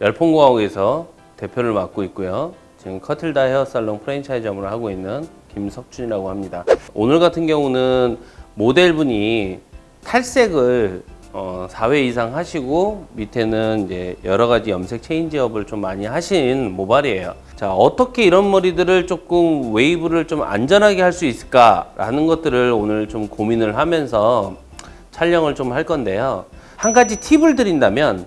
열풍공화국에서 대표를 맡고 있고요. 지금 커틀다 헤어살롱 프랜차이즈 점을 하고 있는 김석준이라고 합니다. 오늘 같은 경우는 모델분이 탈색을 어, 4회 이상 하시고 밑에는 이제 여러 가지 염색 체인지업을 좀 많이 하신 모발이에요. 자, 어떻게 이런 머리들을 조금 웨이브를 좀 안전하게 할 수 있을까라는 것들을 오늘 좀 고민을 하면서 촬영을 좀 할 건데요. 한 가지 팁을 드린다면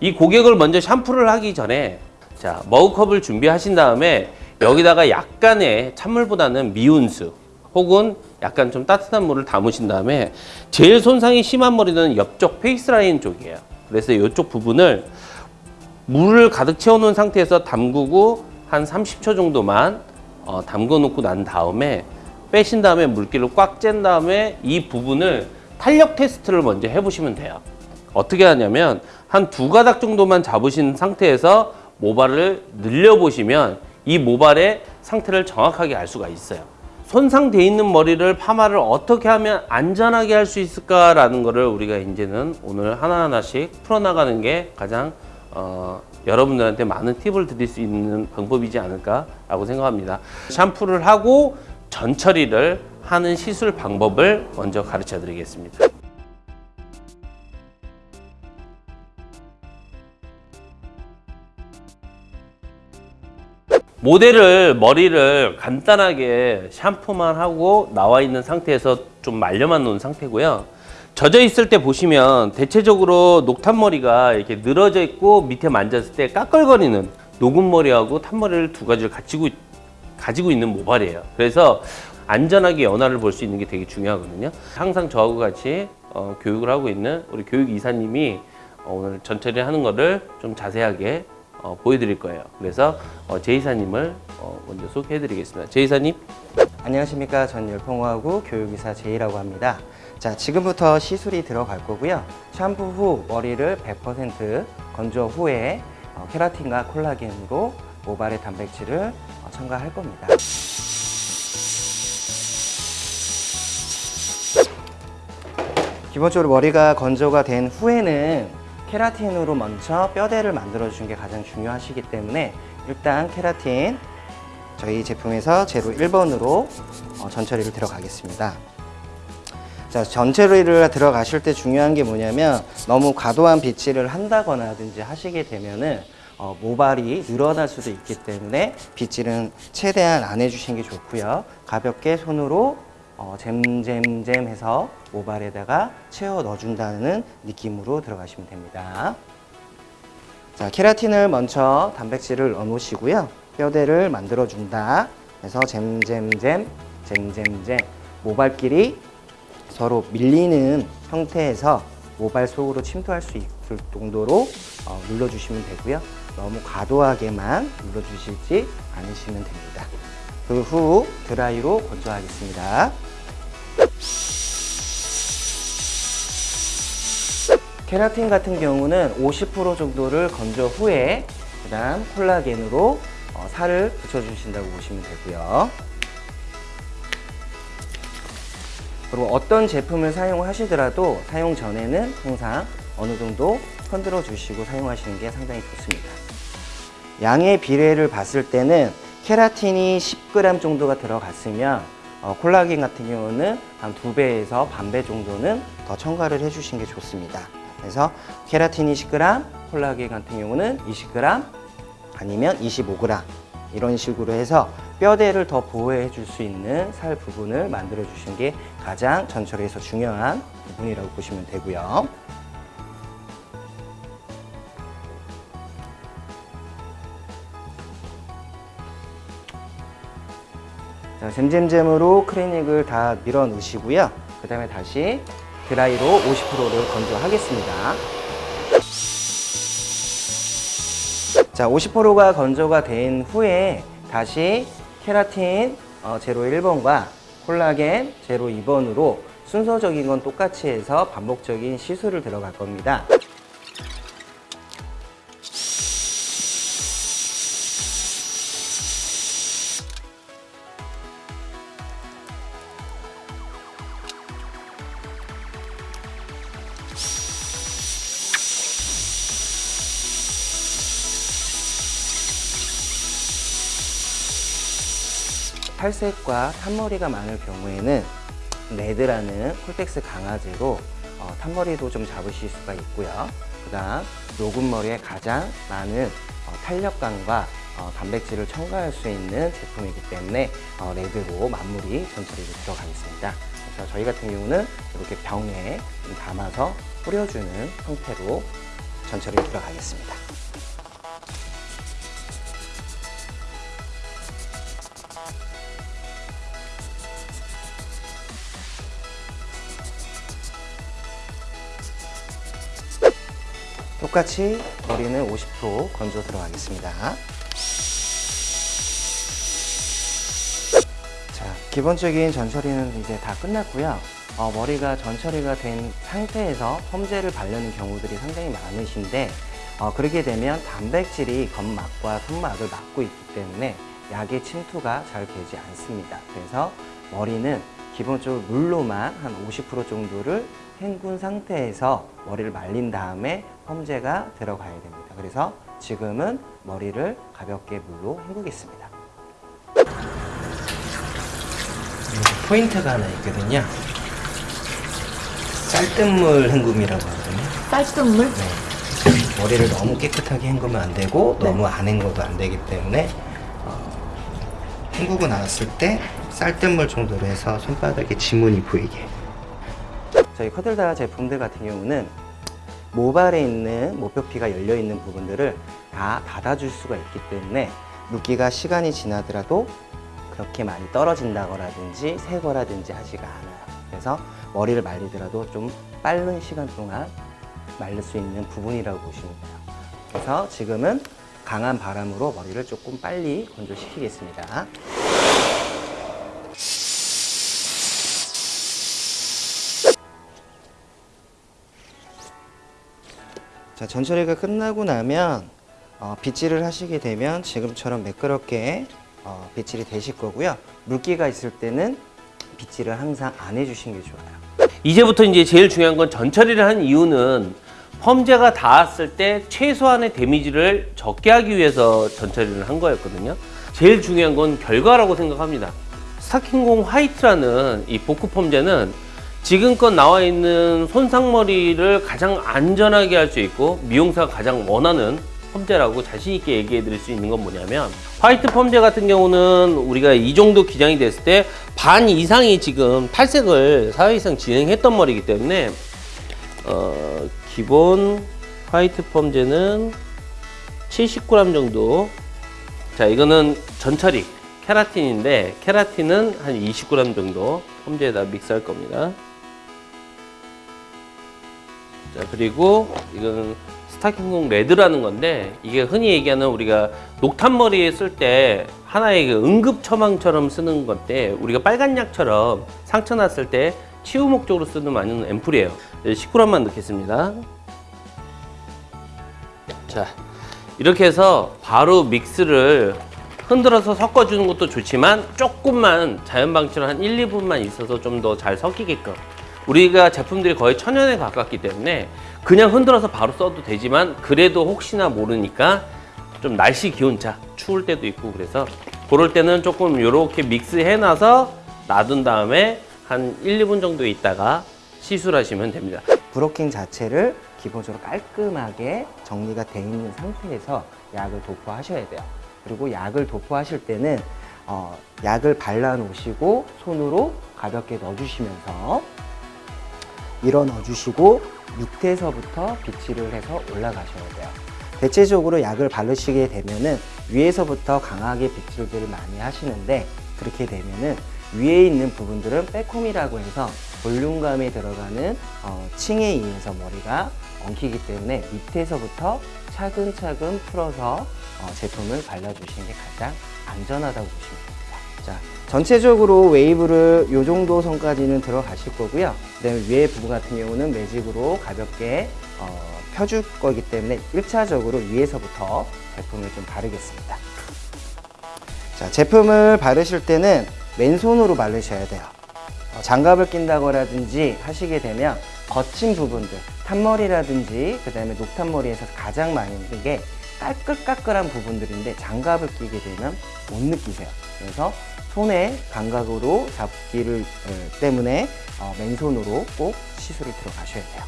이 고객을 먼저 샴푸를 하기 전에 자, 머그컵을 준비하신 다음에 여기다가 약간의 찬물보다는 미온수 혹은 약간 좀 따뜻한 물을 담으신 다음에 제일 손상이 심한 머리는 옆쪽 페이스라인 쪽이에요. 그래서 이쪽 부분을 물을 가득 채워놓은 상태에서 담그고 한 30초 정도만 어, 담궈 놓고 난 다음에 빼신 다음에 물기를 꽉 짠 다음에 이 부분을 탄력 테스트를 먼저 해보시면 돼요. 어떻게 하냐면 한 두 가닥 정도만 잡으신 상태에서 모발을 늘려보시면 이 모발의 상태를 정확하게 알 수가 있어요. 손상돼 있는 머리를 파마를 어떻게 하면 안전하게 할 수 있을까라는 거를 우리가 이제는 오늘 하나하나씩 풀어나가는 게 가장 어, 여러분들한테 많은 팁을 드릴 수 있는 방법이지 않을까라고 생각합니다. 샴푸를 하고 전처리를 하는 시술 방법을 먼저 가르쳐 드리겠습니다. 모델을 머리를 간단하게 샴푸만 하고 나와 있는 상태에서 좀 말려만 놓은 상태고요. 젖어 있을 때 보시면 대체적으로 녹탄머리가 이렇게 늘어져 있고 밑에 만졌을 때 까끌거리는 녹은 머리하고 탄머리를 두 가지를 가지고, 가지고 있는 모발이에요. 그래서 안전하게 연화를 볼 수 있는 게 되게 중요하거든요. 항상 저하고 같이 어, 교육을 하고 있는 우리 교육 이사님이 어, 오늘 전처리 하는 거를 좀 자세하게 어, 보여드릴 거예요. 그래서 어, 제 이사님을 어, 먼저 소개해 드리겠습니다. 제 이사님. 안녕하십니까. 전 열풍화구 교육이사 제이라고 합니다. 자, 지금부터 시술이 들어갈 거고요. 샴푸 후 머리를 100% 건조 후에 어, 케라틴과 콜라겐으로 모발의 단백질을 어, 첨가할 겁니다. 기본적으로 머리가 건조가 된 후에는 케라틴으로 먼저 뼈대를 만들어 주는 게 가장 중요하시기 때문에 일단 케라틴 저희 제품에서 제로 1번으로 어, 전처리를 들어가겠습니다. 자, 전처리를 들어가실 때 중요한 게 뭐냐면 너무 과도한 빗질을 한다거나 든지 하시게 되면은 어, 모발이 늘어날 수도 있기 때문에 빗질은 최대한 안 해주시는 게 좋고요. 가볍게 손으로 어, 잼잼잼 해서 모발에다가 채워 넣어준다는 느낌으로 들어가시면 됩니다. 자, 케라틴을 먼저 단백질을 넣어 놓으시고요. 뼈대를 만들어 준다. 해서 잼잼잼, 잼잼잼. 모발끼리 서로 밀리는 형태에서 모발 속으로 침투할 수 있을 정도로 어, 눌러주시면 되고요. 너무 과도하게만 눌러주시지 않으시면 됩니다. 그 후 드라이로 건조하겠습니다. 케라틴 같은 경우는 50% 정도를 건조 후에 그 다음 콜라겐으로 어, 살을 붙여주신다고 보시면 되고요. 그리고 어떤 제품을 사용하시더라도 사용 전에는 항상 어느 정도 흔들어 주시고 사용하시는 게 상당히 좋습니다. 양의 비례를 봤을 때는 케라틴이 10g 정도가 들어갔으면 어, 콜라겐 같은 경우는 한 두배에서 반 배 정도는 더 첨가를 해주신 게 좋습니다. 그래서 케라틴이 10g, 콜라겐 같은 경우는 20g 아니면 25g 이런 식으로 해서 뼈대를 더 보호해 줄 수 있는 살 부분을 만들어 주시는 게 가장 전철에서 중요한 부분이라고 보시면 되고요. 자, 잼잼잼으로 크리닉을 다 밀어 넣으시고요. 그 다음에 다시 드라이로 50%를 건조하겠습니다. 자, 50%가 건조가 된 후에 다시 케라틴 어, 제로 1번과 콜라겐 제로 2번으로 순서적인 건 똑같이 해서 반복적인 시술을 들어갈 겁니다. 탈색과 탄머리가 많을 경우에는 레드라는 콜텍스 강화제로 어, 탄머리도 좀 잡으실 수가 있고요. 그 다음 녹은 머리에 가장 많은 어, 탄력감과 어, 단백질을 첨가할 수 있는 제품이기 때문에 어, 레드로 마무리 전처리로 들어가겠습니다. 그래서 저희 같은 경우는 이렇게 병에 좀 담아서 뿌려주는 형태로 전처리 들어가겠습니다. 똑같이 머리는 50% 건져 들어가겠습니다. 자, 기본적인 전처리는 이제 다 끝났고요. 어, 머리가 전처리가 된 상태에서 펌제를 바르는 경우들이 상당히 많으신데 어, 그렇게 되면 단백질이 겉막과 손막을 막고 있기 때문에 약의 침투가 잘 되지 않습니다. 그래서 머리는 기본적으로 물로만 한 50% 정도를 헹군 상태에서 머리를 말린 다음에 펌제가 들어가야 됩니다. 그래서 지금은 머리를 가볍게 물로 헹구겠습니다. 포인트가 하나 있거든요. 쌀뜨물 헹굼이라고 하거든요. 쌀뜨물? 네. 머리를 너무 깨끗하게 헹구면 안 되고 너무 안 헹궈도 안 되기 때문에 어, 헹구고 나왔을 때 쌀뜨물 정도로 해서 손바닥에 지문이 보이게 저희 커들다 제품들 같은 경우는 모발에 있는 모표피가 열려 있는 부분들을 다 닫아줄 수가 있기 때문에 물기가 시간이 지나더라도 그렇게 많이 떨어진다거라든지 새거라든지 하지가 않아요. 그래서 머리를 말리더라도 좀 빠른 시간 동안 말릴 수 있는 부분이라고 보시면 돼요. 그래서 지금은 강한 바람으로 머리를 조금 빨리 건조시키겠습니다. 자, 전처리가 끝나고 나면 어, 빗질을 하시게 되면 지금처럼 매끄럽게 어, 빗질이 되실 거고요. 물기가 있을 때는 빗질을 항상 안 해주시는 게 좋아요. 이제부터 이제 제일 중요한 건 전처리를 한 이유는 펌제가 닿았을 때 최소한의 데미지를 적게 하기 위해서 전처리를 한 거였거든요. 제일 중요한 건 결과라고 생각합니다. 스타킹공 화이트라는 이 복구 펌제는 지금껏 나와 있는 손상머리를 가장 안전하게 할 수 있고 미용사가 가장 원하는 펌제라고 자신 있게 얘기해 드릴 수 있는 건 뭐냐면 화이트 펌제 같은 경우는 우리가 이 정도 기장이 됐을 때 반 이상이 지금 탈색을 4회 이상 진행했던 머리이기 때문에 어, 기본 화이트 펌제는 70g 정도. 자 이거는 전처리 케라틴인데 케라틴은 한 20g 정도 펌제에다 믹스할 겁니다 자 그리고 이거는 스타킹공 레드라는 건데 이게 흔히 얘기하는 우리가 녹탄 머리에 쓸 때 하나의 그 응급 처방처럼 쓰는 건데 우리가 빨간 약처럼 상처 났을 때 치유 목적으로 쓰는 많은 앰플이에요. 10g만 넣겠습니다. 자 이렇게 해서 바로 믹스를 흔들어서 섞어주는 것도 좋지만 조금만 자연 방치로 한 1, 2분만 있어서 좀 더 잘 섞이게끔 우리가 제품들이 거의 천연에 가깝기 때문에 그냥 흔들어서 바로 써도 되지만 그래도 혹시나 모르니까 좀 날씨 기온차 추울 때도 있고 그래서 그럴 때는 조금 이렇게 믹스해 놔서 놔둔 다음에 한 1, 2분 정도 있다가 시술하시면 됩니다 브로킹 자체를 기본적으로 깔끔하게 정리가 돼 있는 상태에서 약을 도포하셔야 돼요. 그리고 약을 도포하실 때는 어, 약을 발라 놓으시고 손으로 가볍게 넣어주시면서 밀어 넣어주시고 밑에서부터 빗질을 해서 올라가셔야 돼요. 대체적으로 약을 바르시게 되면은 위에서부터 강하게 빗질들을 많이 하시는데 그렇게 되면은 위에 있는 부분들은 back comb이라고 해서 볼륨감이 들어가는 어, 층에 의해서 머리가 엉키기 때문에 밑에서부터 차근차근 풀어서 어, 제품을 발라주시는 게 가장 안전하다고 보시면 됩니다. 자, 전체적으로 웨이브를 이 정도 선까지는 들어가실 거고요. 그다음에 위에 부분 같은 경우는 매직으로 가볍게 어, 펴줄 거기 때문에 1차적으로 위에서부터 제품을 좀 바르겠습니다. 자, 제품을 바르실 때는 맨손으로 바르셔야 돼요. 어, 장갑을 낀다거라든지 하시게 되면 거친 부분들, 탄머리라든지 그 다음에 녹탄머리에서 가장 많이 있는 게 까끌까끌한 부분들인데 장갑을 끼게 되면 못 느끼세요. 그래서 손의 감각으로 잡기를 에, 때문에 어, 맨손으로 꼭 시술을 들어가셔야 돼요.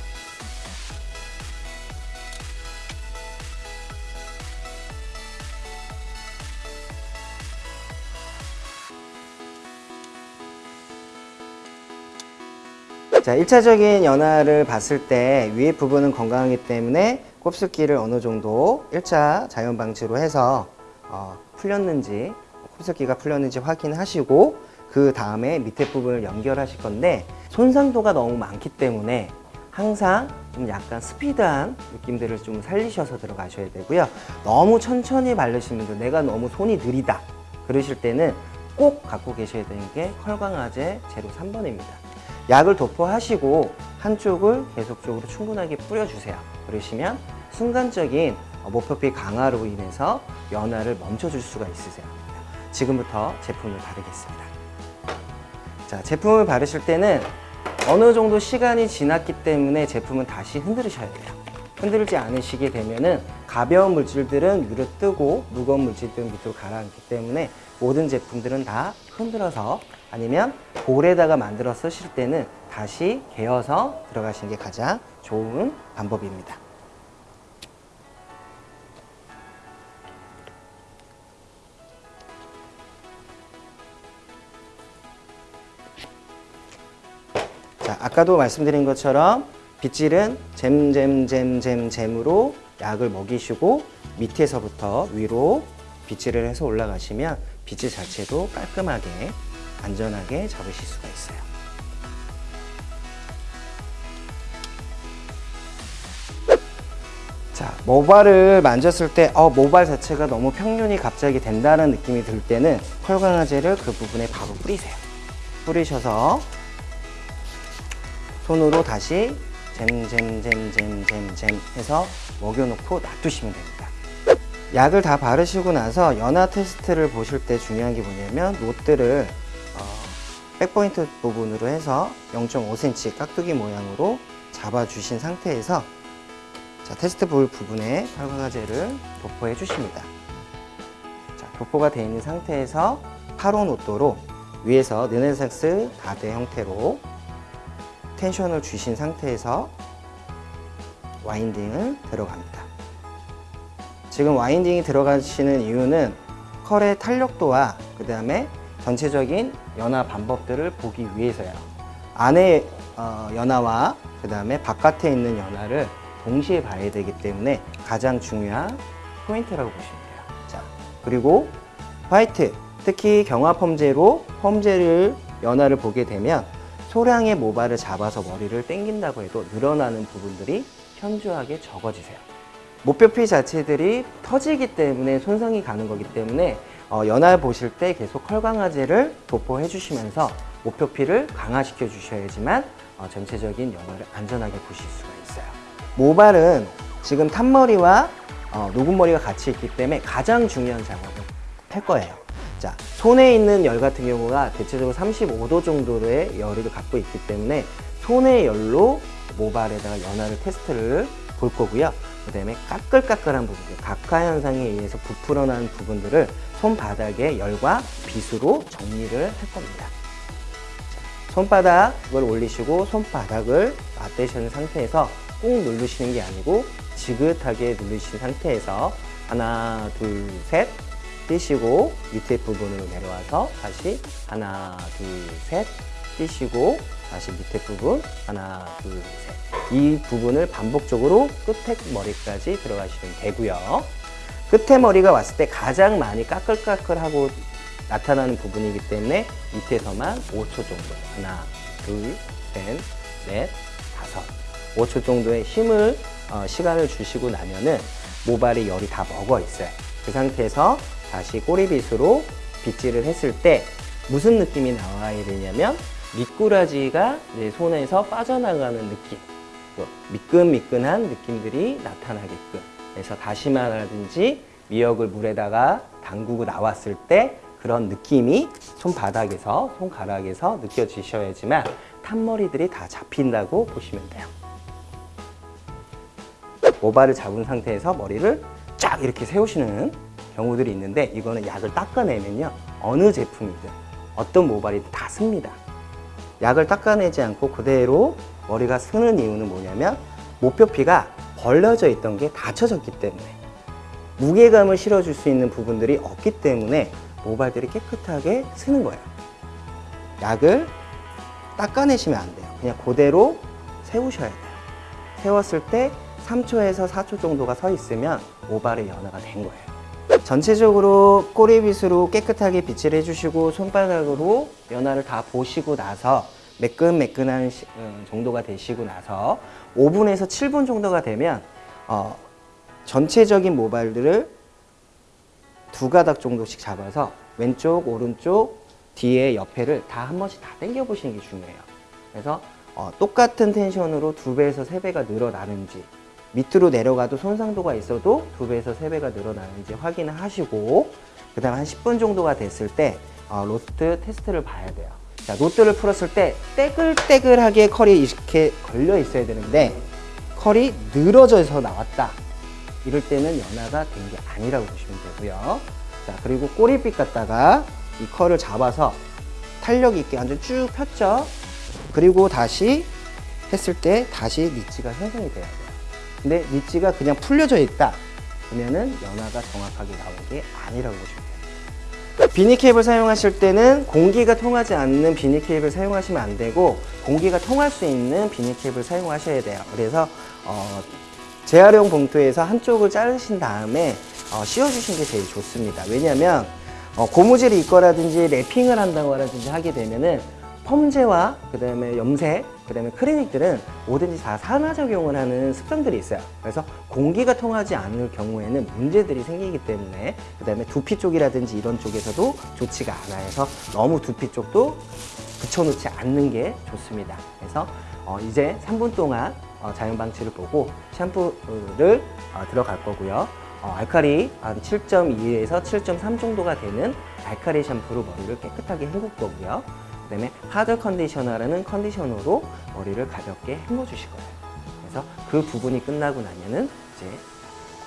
자, 1차적인 연화를 봤을 때 위에 부분은 건강하기 때문에 곱슬기를 어느 정도 1차 자연 방치로 해서 어, 풀렸는지 곱슬기가 풀렸는지 확인하시고 그 다음에 밑에 부분을 연결하실 건데 손상도가 너무 많기 때문에 항상 좀 약간 스피드한 느낌들을 좀 살리셔서 들어가셔야 되고요. 너무 천천히 바르시는 분들 내가 너무 손이 느리다 그러실 때는 꼭 갖고 계셔야 되는 게 컬광화제 제로 3번입니다. 약을 도포하시고 한쪽을 계속적으로 충분하게 뿌려주세요. 그러시면 순간적인 모표피 강화로 인해서 연화를 멈춰줄 수가 있으세요. 지금부터 제품을 바르겠습니다. 자, 제품을 바르실 때는 어느 정도 시간이 지났기 때문에 제품은 다시 흔들으셔야 돼요. 흔들지 않으시게 되면 은 가벼운 물질들은 위로 뜨고 무거운 물질들은 밑으로 가라앉기 때문에 모든 제품들은 다 흔들어서 아니면 볼에다가 만들어 쓰실 때는 다시 개어서 들어가시는 게 가장 좋은 방법입니다. 자, 아까도 말씀드린 것처럼 빗질은 잼잼잼잼잼으로 약을 먹이시고 밑에서부터 위로 빗질을 해서 올라가시면 빗질 자체도 깔끔하게 안전하게 잡으실 수가 있어요. 자, 모발을 만졌을 때, 어, 모발 자체가 너무 평균이 갑자기 된다는 느낌이 들 때는 펄강화제를 그 부분에 바로 뿌리세요. 뿌리셔서 손으로 다시 잼잼잼잼잼잼 해서 먹여놓고 놔두시면 됩니다. 약을 다 바르시고 나서 연화 테스트를 보실 때 중요한 게 뭐냐면 노트를 어, 백포인트 부분으로 해서 0.5cm 깍두기 모양으로 잡아주신 상태에서 자, 테스트 볼 부분에 활광화제를 도포해 주십니다. 자, 도포가 되어 있는 상태에서 8호 노또로 위에서 르네상스 다대 형태로 텐션을 주신 상태에서 와인딩을 들어갑니다. 지금 와인딩이 들어가시는 이유는 컬의 탄력도와 그 다음에 전체적인 연화 방법들을 보기 위해서요. 안에 어, 연화와 그 다음에 바깥에 있는 연화를 동시에 봐야 되기 때문에 가장 중요한 포인트라고 보시면 돼요. 자, 그리고 화이트, 특히 경화 펌제로 펌제를 연화를 보게 되면 소량의 모발을 잡아서 머리를 당긴다고 해도 늘어나는 부분들이 현저하게 적어지세요. 목표피 자체들이 터지기 때문에 손상이 가는 거기 때문에 어, 연화 보실 때 계속 컬강화제를 도포해 주시면서 목표피를 강화시켜 주셔야지만 어, 전체적인 연화를 안전하게 보실 수가 있어요. 모발은 지금 탄머리와 어, 녹음머리가 같이 있기 때문에 가장 중요한 작업을 할 거예요. 자, 손에 있는 열 같은 경우가 대체적으로 35도 정도의 열을 갖고 있기 때문에 손의 열로 모발에다가 연화를 테스트를 볼 거고요. 그 다음에 까끌까끌한 부분들, 각화 현상에 의해서 부풀어난 부분들을 손바닥에 열과 빗으로 정리를 할 겁니다. 자, 손바닥을 올리시고 손바닥을 맞대시는 상태에서 꾹 누르시는 게 아니고 지긋하게 누르신 상태에서 하나, 둘, 셋 띄시고 밑에 부분으로 내려와서 다시 하나, 둘, 셋 띄시고 다시 밑에 부분 하나, 둘, 셋. 이 부분을 반복적으로 끝에 머리까지 들어가시면 되고요. 끝에 머리가 왔을 때 가장 많이 까끌까끌하고 나타나는 부분이기 때문에 밑에서만 5초 정도 하나, 둘, 셋, 넷, 다섯 5초 정도의 힘을 어, 시간을 주시고 나면은 모발이 열이 다 먹어 있어요. 그 상태에서 다시 꼬리빗으로 빗질을 했을 때 무슨 느낌이 나와야 되냐면 미꾸라지가 내 손에서 빠져나가는 느낌 또 미끈미끈한 느낌들이 나타나게끔 그래서 다시마라든지 미역을 물에다가 담그고 나왔을 때 그런 느낌이 손바닥에서 손가락에서 느껴지셔야지만 탄머리들이 다 잡힌다고 보시면 돼요. 모발을 잡은 상태에서 머리를 쫙쫙 이렇게 세우시는 경우들이 있는데 이거는 약을 닦아내면요 어느 제품이든 어떤 모발이든 다 씁니다. 약을 닦아내지 않고 그대로 머리가 쓰는 이유는 뭐냐면 목표피가 벌려져 있던 게 닫혀졌기 때문에 무게감을 실어줄 수 있는 부분들이 없기 때문에 모발들이 깨끗하게 쓰는 거예요. 약을 닦아내시면 안 돼요. 그냥 그대로 세우셔야 돼요. 세웠을 때 3초에서 4초 정도가 서 있으면 모발의 연화가 된 거예요. 전체적으로 꼬리빗으로 깨끗하게 빗질 해주시고 손바닥으로 연화를 다 보시고 나서 매끈매끈한 시- 음, 정도가 되시고 나서 5분에서 7분 정도가 되면 어, 전체적인 모발들을 두 가닥 정도씩 잡아서 왼쪽, 오른쪽, 뒤에 옆에를 다 한 번씩 다 당겨 보시는 게 중요해요. 그래서 어, 똑같은 텐션으로 두 배에서 세 배가 늘어나는지 밑으로 내려가도 손상도가 있어도 두 배에서 세 배가 늘어나는지 확인을 하시고 그 다음 한 10분 정도가 됐을 때 어, rod 테스트를 봐야 돼요. 자, rod를 풀었을 때 떼글떼글하게 컬이 이렇게 걸려 있어야 되는데 컬이 늘어져서 나왔다. 이럴 때는 연화가 된 게 아니라고 보시면 되고요. 자, 그리고 꼬리빗 갖다가 이 컬을 잡아서 탄력 있게 완전 쭉 폈죠. 그리고 다시 했을 때 다시 ridge가 형성이 돼야 돼요. 근데 ridge가 그냥 풀려져 있다. 그러면은 연화가 정확하게 나온 게 아니라고 보시면 돼요. 비니캡을 사용하실 때는 공기가 통하지 않는 비니캡을 사용하시면 안 되고 공기가 통할 수 있는 비니캡을 사용하셔야 돼요. 그래서 어, 재활용 봉투에서 한쪽을 자르신 다음에 어, 씌워주시는 게 제일 좋습니다. 왜냐하면 어, 고무줄이 있거라든지 랩핑을 한다고 라든지 하게 되면은 펌제와 그 다음에 염색, 그다음에 크리닉들은 뭐든지 다 산화작용을 하는 습성들이 있어요. 그래서 공기가 통하지 않을 경우에는 문제들이 생기기 때문에 그다음에 두피 쪽이라든지 이런 쪽에서도 좋지가 않아요. 그래서 너무 두피 쪽도 붙여놓지 않는 게 좋습니다. 그래서 어, 이제 3분 동안 어, 자연 방치를 보고 샴푸를 어, 들어갈 거고요. 어, 알카리 한 7.2에서 7.3 정도가 되는 알카리 샴푸로 머리를 깨끗하게 헹굴 거고요. 그 다음에 하드 컨디셔너라는 컨디셔너로 머리를 가볍게 헹궈 주실 거예요. 그래서 그 부분이 끝나고 나면은 이제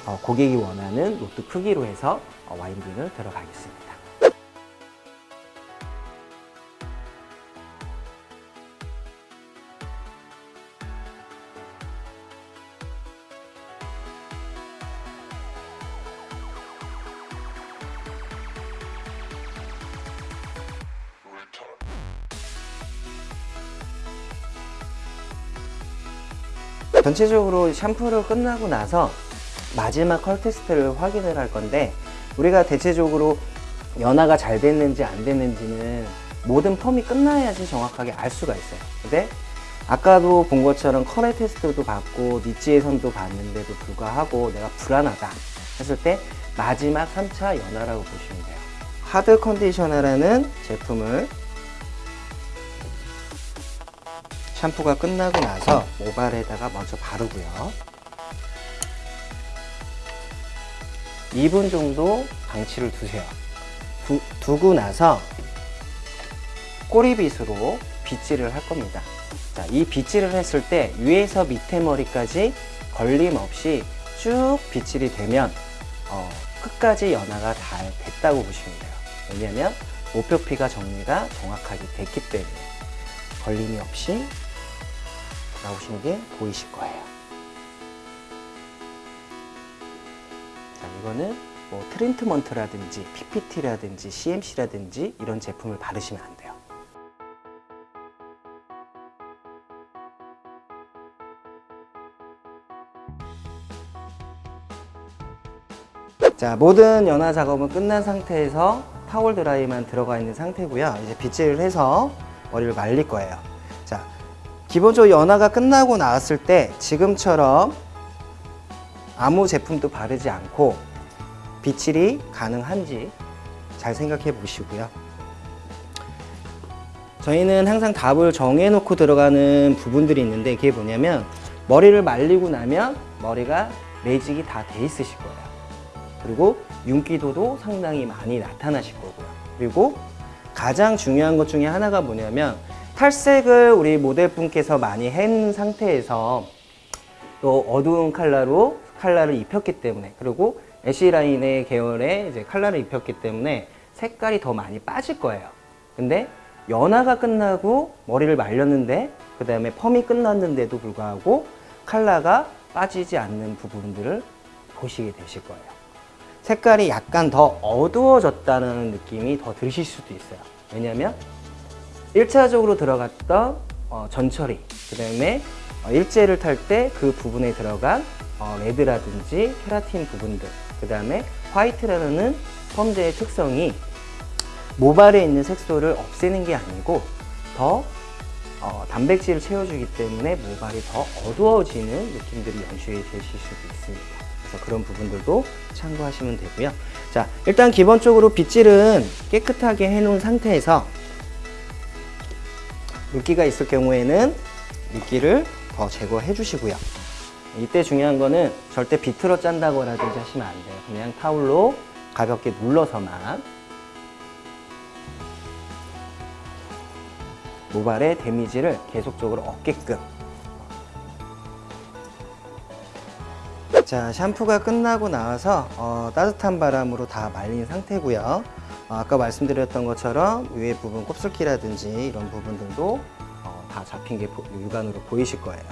어, 고객이 원하는 로트 크기로 해서 어, 와인딩을 들어가겠습니다. 전체적으로 샴푸를 끝나고 나서 마지막 컬 테스트를 확인을 할 건데 우리가 대체적으로 연화가 잘 됐는지 안 됐는지는 모든 펌이 끝나야지 정확하게 알 수가 있어요. 근데 아까도 본 것처럼 컬의 테스트도 받고 니치의 선도 봤는데도 불구하고 내가 불안하다 했을 때 마지막 3차 연화라고 보시면 돼요. hard conditioner라는 제품을 샴푸가 끝나고 나서 모발에다가 먼저 바르고요. 2분 정도 방치를 두세요. 두, 두고 나서 꼬리빗으로 빗질을 할 겁니다. 자, 이 빗질을 했을 때 위에서 밑에 머리까지 걸림 없이 쭉 빗질이 되면 어, 끝까지 연화가 잘 됐다고 보시면 돼요. 왜냐하면 목표피가 정리가 정확하게 됐기 때문에 걸림이 없이 나오시는 게 보이실 거예요. 자, 이거는 뭐 트리트먼트라든지 PPT라든지 CMC라든지 이런 제품을 바르시면 안 돼요. 자, 모든 연화 작업은 끝난 상태에서 타월 드라이만 들어가 있는 상태고요. 이제 빗질을 해서 머리를 말릴 거예요. 자, 기본적으로 연화가 끝나고 나왔을 때 지금처럼 아무 제품도 바르지 않고 빗질이 가능한지 잘 생각해 보시고요. 저희는 항상 답을 정해놓고 들어가는 부분들이 있는데 그게 뭐냐면 머리를 말리고 나면 머리가 매직이 다 돼 있으실 거예요. 그리고 윤기도도 상당히 많이 나타나실 거고요. 그리고 가장 중요한 것 중에 하나가 뭐냐면 탈색을 우리 모델분께서 많이 한 상태에서 또 어두운 컬러로 컬러를 입혔기 때문에 그리고 ash 라인의 계열의 이제 컬러를 입혔기 때문에 색깔이 더 많이 빠질 거예요. 근데 연화가 끝나고 머리를 말렸는데 그 다음에 펌이 끝났는데도 불구하고 컬러가 빠지지 않는 부분들을 보시게 되실 거예요. 색깔이 약간 더 어두워졌다는 느낌이 더 드실 수도 있어요. 왜냐면 1차적으로 들어갔던 어, 전처리, 그 다음에 어, 일제를 탈 때 그 부분에 들어간 어, 레드라든지 케라틴 부분들, 그 다음에 화이트라는 펌제의 특성이 모발에 있는 색소를 없애는 게 아니고 더 어, 단백질을 채워주기 때문에 모발이 더 어두워지는 느낌들이 연출이 되실 수도 있습니다. 그래서 그런 부분들도 참고하시면 되고요. 자, 일단 기본적으로 빗질은 깨끗하게 해놓은 상태에서 물기가 있을 경우에는 물기를 더 제거해 주시고요. 이때 중요한 거는 절대 비틀어 짠다고라든지 하시면 안 돼요. 그냥 타올로 가볍게 눌러서만 모발의 데미지를 계속적으로 얻게끔 자 샴푸가 끝나고 나와서 어, 따뜻한 바람으로 다 말린 상태고요 어, 아까 말씀드렸던 것처럼 위에 부분 곱슬기라든지 이런 부분들도 어, 다 잡힌 게 보- 육안으로 보이실 거예요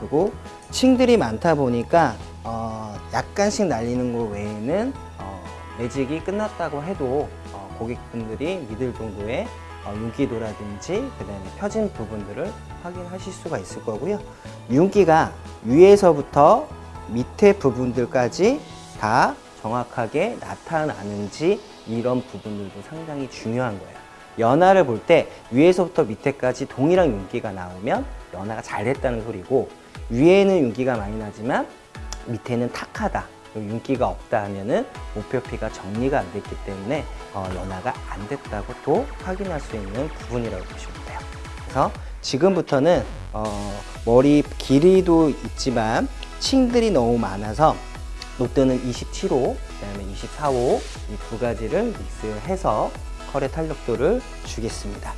그리고 층들이 많다 보니까 어, 약간씩 날리는 것 외에는 어, 매직이 끝났다고 해도 어, 고객분들이 믿을 정도의 어, 윤기도라든지 그 다음에 펴진 부분들을 확인하실 수가 있을 거고요. 윤기가 위에서부터 밑에 부분들까지 다 정확하게 나타나는지 이런 부분들도 상당히 중요한 거예요. 연화를 볼 때 위에서부터 밑에까지 동일한 윤기가 나오면 연화가 잘 됐다는 소리고 위에는 윤기가 많이 나지만 밑에는 탁하다 윤기가 없다 하면은 목표피가 정리가 안 됐기 때문에 어, 연화가 안 됐다고 또 확인할 수 있는 부분이라고 보시면 돼요 그래서 지금부터는 어, 머리 길이도 있지만 층들이 너무 많아서 녹드는 27호, 그 다음에 24호 이 두 가지를 믹스해서 컬의 탄력도를 주겠습니다.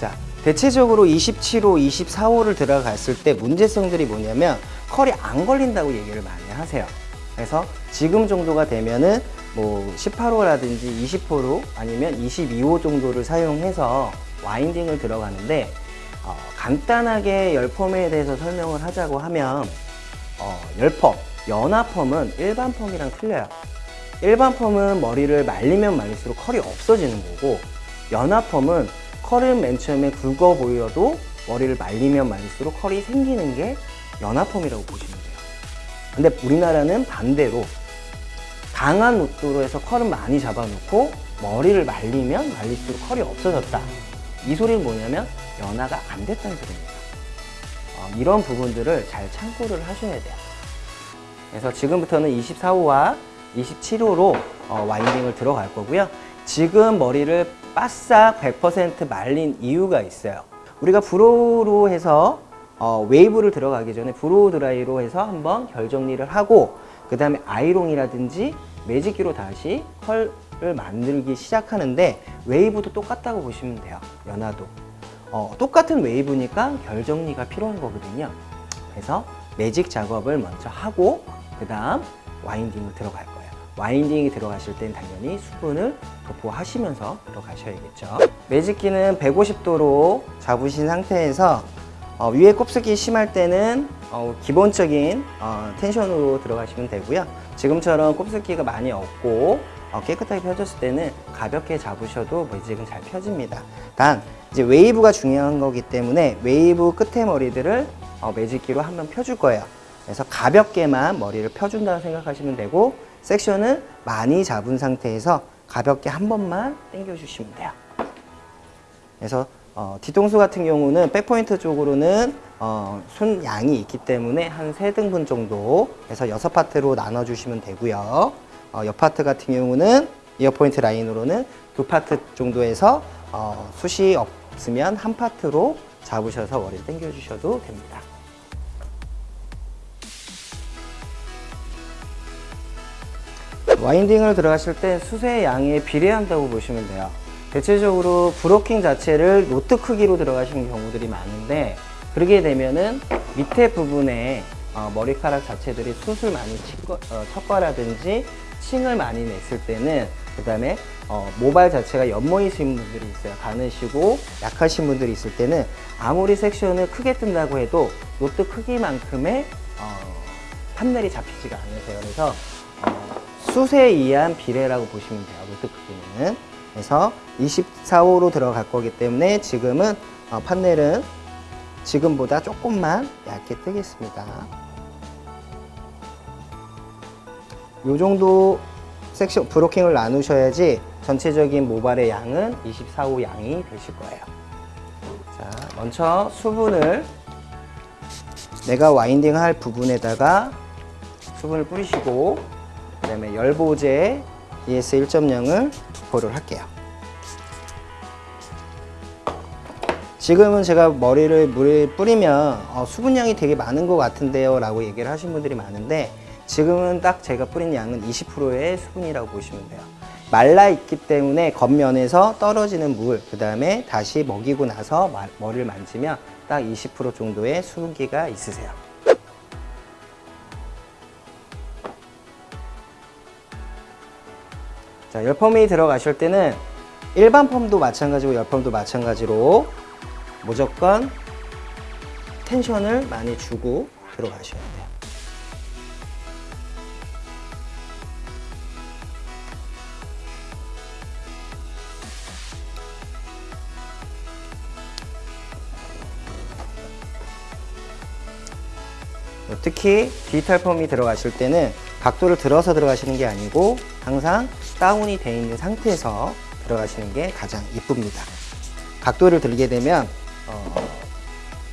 자, 대체적으로 27호, 24호를 들어갔을 때 문제성들이 뭐냐면 컬이 안 걸린다고 얘기를 많이 하세요. 그래서 지금 정도가 되면은 뭐 18호라든지 20호로 아니면 22호 정도를 사용해서 와인딩을 들어가는데 어, 간단하게 열펌에 대해서 설명을 하자고 하면 어, 열펌, 연화펌은 일반 펌이랑 틀려요. 일반 펌은 머리를 말리면 말릴수록 컬이 없어지는 거고 연화 펌은 컬은 맨 처음에 굵어 보여도 머리를 말리면 말릴수록 컬이 생기는 게 연화 펌이라고 보시면 돼요. 근데 우리나라는 반대로 강한 녹도로 해서 컬은 많이 잡아놓고 머리를 말리면 말릴수록 컬이 없어졌다. 이 소리는 뭐냐면 연화가 안 됐다는 소리입니다. 어, 이런 부분들을 잘 참고를 하셔야 돼요. 그래서 지금부터는 24호와 27호로 어, winding을 들어갈 거고요. 지금 머리를 바싹 100% 말린 이유가 있어요. 우리가 blow로 해서 어, 웨이브를 들어가기 전에 blow 드라이로 해서 한번 결 정리를 하고 그 다음에 아이롱이라든지 매직기로 다시 컬을 만들기 시작하는데 웨이브도 똑같다고 보시면 돼요. 연화도. 어, 똑같은 웨이브니까 결 정리가 필요한 거거든요. 그래서 매직 작업을 먼저 하고 그 다음 와인딩을 들어갈 거예요. 와인딩이 들어가실 땐 당연히 수분을 도포하시면서 들어가셔야겠죠. 매직기는 150도로 잡으신 상태에서 어, 위에 곱슬기 심할 때는 어, 기본적인 어, 텐션으로 들어가시면 되고요. 지금처럼 곱슬기가 많이 없고 어, 깨끗하게 펴졌을 때는 가볍게 잡으셔도 매직은 잘 펴집니다. 단 이제 웨이브가 중요한 거기 때문에 웨이브 끝에 머리들을 어, 매직기로 한번 펴줄 거예요. 그래서 가볍게만 머리를 펴준다고 생각하시면 되고 섹션은 많이 잡은 상태에서 가볍게 한 번만 당겨주시면 돼요. 그래서 어, 뒤통수 같은 경우는 back point 쪽으로는 어, 숱 양이 있기 때문에 한 세등분 정도 해서 여섯 파트로 나눠주시면 되고요. 어, 옆 파트 같은 경우는 ear point 라인으로는 두 파트 정도에서 어, 숱이 없으면 한 파트로 잡으셔서 머리를 당겨주셔도 됩니다. winding을 들어가실 때 숱의 양에 비례한다고 보시면 돼요. 대체적으로 blocking 자체를 rod 크기로 들어가시는 경우들이 많은데 그러게 되면은 밑에 부분에 어, 머리카락 자체들이 숱을 많이 칠 거, 어, 쳤거라든지 층을 많이 냈을 때는 그 다음에 어, 모발 자체가 연모이신 분들이 있어요. 가느시고 약하신 분들이 있을 때는 아무리 섹션을 크게 뜬다고 해도 rod 크기만큼의 어, 판넬이 잡히지가 않으세요. 그래서 어, 숱에 의한 비례라고 보시면 돼요. rod 크기는. 그래서 24호로 들어갈 거기 때문에 지금은 어, 판넬은 지금보다 조금만 얇게 뜨겠습니다. 요 정도 섹션 브로킹을 나누셔야지 전체적인 모발의 양은 24호 양이 되실 거예요. 자, 먼저 수분을 내가 와인딩 할 부분에다가 수분을 뿌리시고 그 다음에 열보제 ES 1.0을 도포를 할게요. 지금은 제가 머리를 물에 뿌리면 어, 수분량이 되게 많은 것 같은데요 라고 얘기를 하신 분들이 많은데 지금은 딱 제가 뿌린 양은 20%의 수분이라고 보시면 돼요 말라 있기 때문에 겉면에서 떨어지는 물 그 다음에 다시 먹이고 나서 마- 머리를 만지면 딱 20% 정도의 수분기가 있으세요 자, 열펌이 들어가실 때는 일반 펌도 마찬가지고 열펌도 마찬가지로 무조건 텐션을 많이 주고 들어가셔야 돼요. 특히 디지털 펌이 들어가실 때는 각도를 들어서 들어가시는 게 아니고 항상 다운이 되어 있는 상태에서 들어가시는 게 가장 이쁩니다. 각도를 들게 되면 어,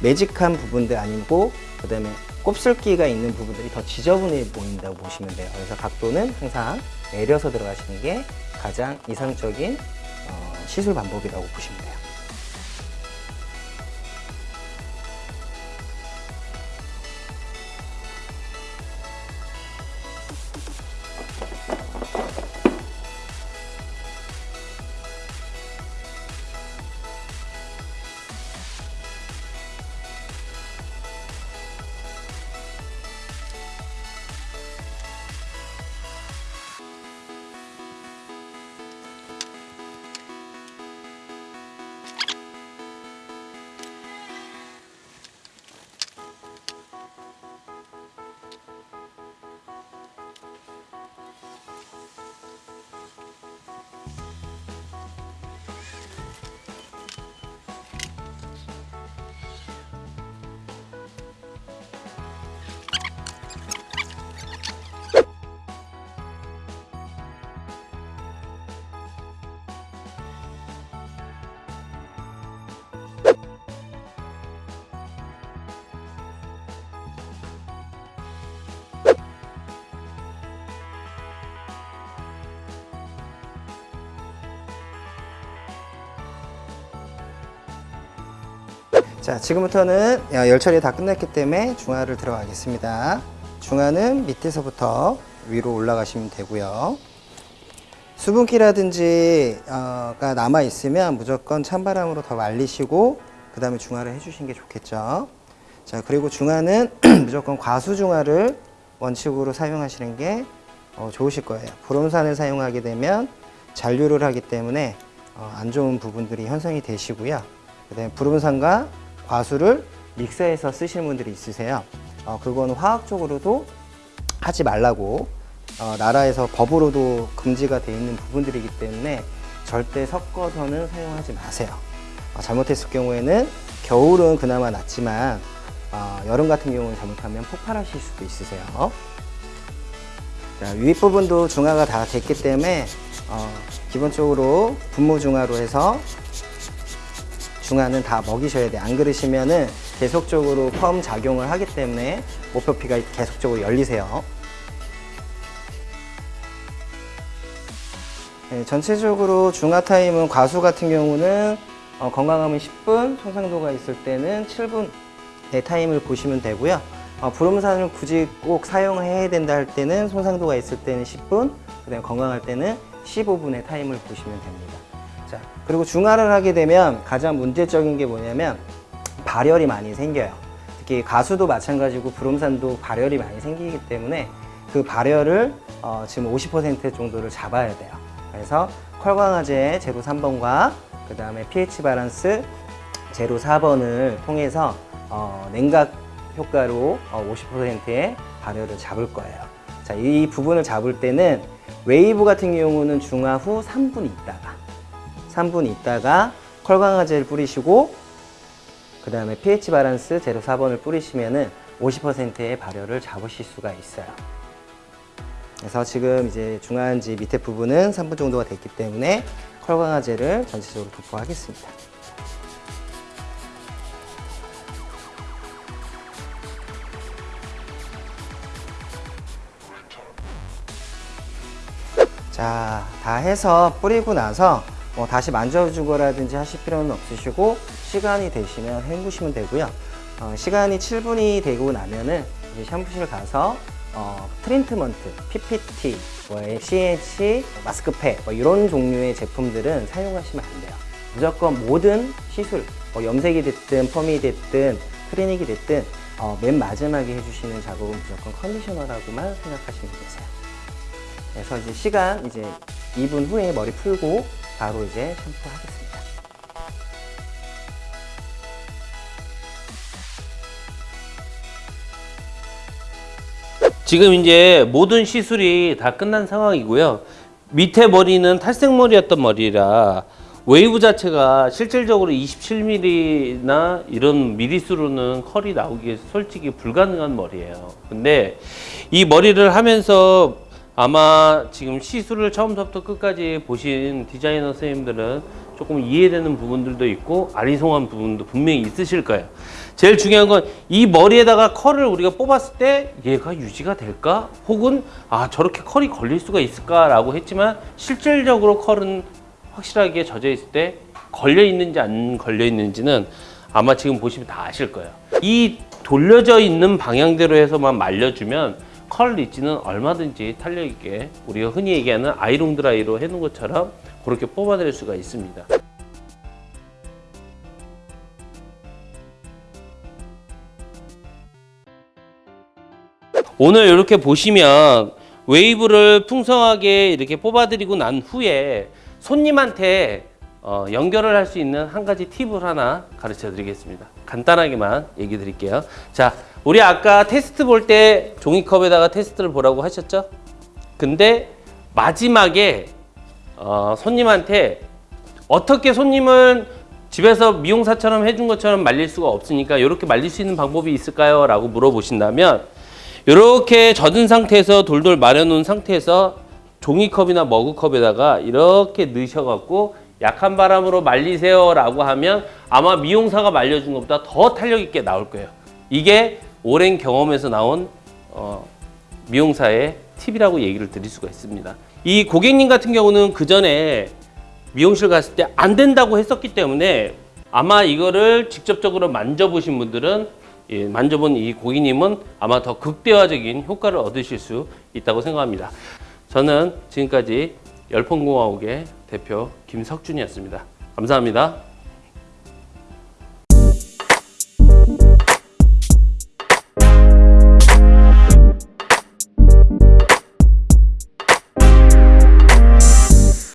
매직한 부분들 아니고 그 다음에 곱슬기가 있는 부분들이 더 지저분해 보인다고 보시면 돼요. 그래서 각도는 항상 내려서 들어가시는 게 가장 이상적인 어, 시술 방법이라고 보시면 돼요. 자, 지금부터는 어, 열 처리 다 끝났기 때문에 중화를 들어가겠습니다. 중화는 밑에서부터 위로 올라가시면 되고요. 수분기라든지 어, 가 남아 있으면 무조건 찬바람으로 더 말리시고 그 다음에 중화를 해주신 게 좋겠죠. 자, 그리고 중화는 무조건 과수 중화를 원칙으로 사용하시는 게 어, 좋으실 거예요. 브롬산을 사용하게 되면 잔류를 하기 때문에 어, 안 좋은 부분들이 현상이 되시고요. 그 다음에 브롬산과 과수를 믹서해서 쓰시는 분들이 있으세요. 어, 그건 화학적으로도 하지 말라고 어, 나라에서 법으로도 금지가 되어 있는 부분들이기 때문에 절대 섞어서는 사용하지 마세요. 어, 잘못했을 경우에는 겨울은 그나마 낫지만 어, 여름 같은 경우는 잘못하면 폭발하실 수도 있으세요. 자, 윗 부분도 중화가 다 됐기 때문에 어, 기본적으로 분무 중화로 해서 중화는 다 먹이셔야 돼요. 안 그러시면은 계속적으로 펌 작용을 하기 때문에 모표피가 계속적으로 열리세요. 네, 전체적으로 중화 타임은 과수 같은 경우는 어, 건강하면 10분, 손상도가 있을 때는 7분 의 타임을 보시면 되고요. 어, 브롬산을 굳이 꼭 사용해야 된다 할 때는 손상도가 있을 때는 10분, 그다음에 건강할 때는 15분의 타임을 보시면 됩니다. 자, 그리고 중화를 하게 되면 가장 문제적인 게 뭐냐면 발열이 많이 생겨요. 특히 과수도 마찬가지고 브롬산도 발열이 많이 생기기 때문에 그 발열을 어, 지금 50% 정도를 잡아야 돼요. 그래서 컬강화제 제로 3번과 그 다음에 pH 밸런스 제로 4번을 통해서 어, 냉각 효과로 어, 50%의 발열을 잡을 거예요. 자, 이 부분을 잡을 때는 웨이브 같은 경우는 중화 후 3분 있다가 3분 있다가 컬강화제를 뿌리시고 그 다음에 pH 밸런스 제로 4번을 뿌리시면 은 50%의 발열을 잡으실 수가 있어요. 그래서 지금 이제 중화한지 밑에 부분은 3분 정도가 됐기 때문에 컬광화제를 전체적으로 도포하겠습니다. 자, 다 해서 뿌리고 나서 뭐 다시 만져주거라든지 하실 필요는 없으시고 시간이 되시면 헹구시면 되고요. 어, 시간이 7분이 되고 나면은 이제 샴푸실 가서 어, 트리트먼트, PPT, 뭐 CH, 마스크팩 뭐 이런 종류의 제품들은 사용하시면 안 돼요. 무조건 모든 시술, 뭐 염색이 됐든 펌이 됐든 클리닉이 됐든 어, 맨 마지막에 해주시는 작업은 무조건 컨디셔너라고만 생각하시면 되세요. 그래서 이제 시간 이제 2분 후에 머리 풀고 바로 이제 샴푸 하겠습니다. 지금 이제 모든 시술이 다 끝난 상황이고요. 밑에 머리는 탈색머리였던 머리라 웨이브 자체가 실질적으로 27mm나 이런 미리수로는 컬이 나오기 솔직히 불가능한 머리예요. 근데 이 머리를 하면서 아마 지금 시술을 처음부터 끝까지 보신 디자이너 선생님들은 조금 이해되는 부분들도 있고 아리송한 부분도 분명히 있으실 거예요. 제일 중요한 건 이 머리에다가 컬을 우리가 뽑았을 때 얘가 유지가 될까? 혹은 아 저렇게 컬이 걸릴 수가 있을까 라고 했지만 실질적으로 컬은 확실하게 젖어 있을 때 걸려 있는지 안 걸려 있는지는 아마 지금 보시면 다 아실 거예요. 이 돌려져 있는 방향대로 해서만 말려주면 컬 리치는 얼마든지 탄력 있게 우리가 흔히 얘기하는 아이롱 드라이로 해놓은 것처럼 그렇게 뽑아낼 수가 있습니다. 오늘 이렇게 보시면 웨이브를 풍성하게 이렇게 뽑아드리고 난 후에 손님한테 어, 연결을 할 수 있는 한 가지 팁을 하나 가르쳐 드리겠습니다. 간단하게만 얘기 드릴게요. 자, 우리 아까 테스트 볼 때 종이컵에다가 테스트를 보라고 하셨죠? 근데 마지막에 어, 손님한테 어떻게 손님을 집에서 미용사처럼 해준 것처럼 말릴 수가 없으니까 이렇게 말릴 수 있는 방법이 있을까요? 라고 물어보신다면 이렇게 젖은 상태에서 돌돌 말려놓은 상태에서 종이컵이나 머그컵에다가 이렇게 넣으셔갖고 약한 바람으로 말리세요 라고 하면 아마 미용사가 말려준 것보다 더 탄력 있게 나올 거예요. 이게 오랜 경험에서 나온 어, 미용사의 팁이라고 얘기를 드릴 수가 있습니다. 이 고객님 같은 경우는 그 전에 미용실 갔을 때 안 된다고 했었기 때문에 아마 이거를 직접적으로 만져보신 분들은 예, 만져본 이 고객님은 아마 더 극대화적인 효과를 얻으실 수 있다고 생각합니다. 저는 지금까지 열풍공화국의 대표 김석준이었습니다. 감사합니다.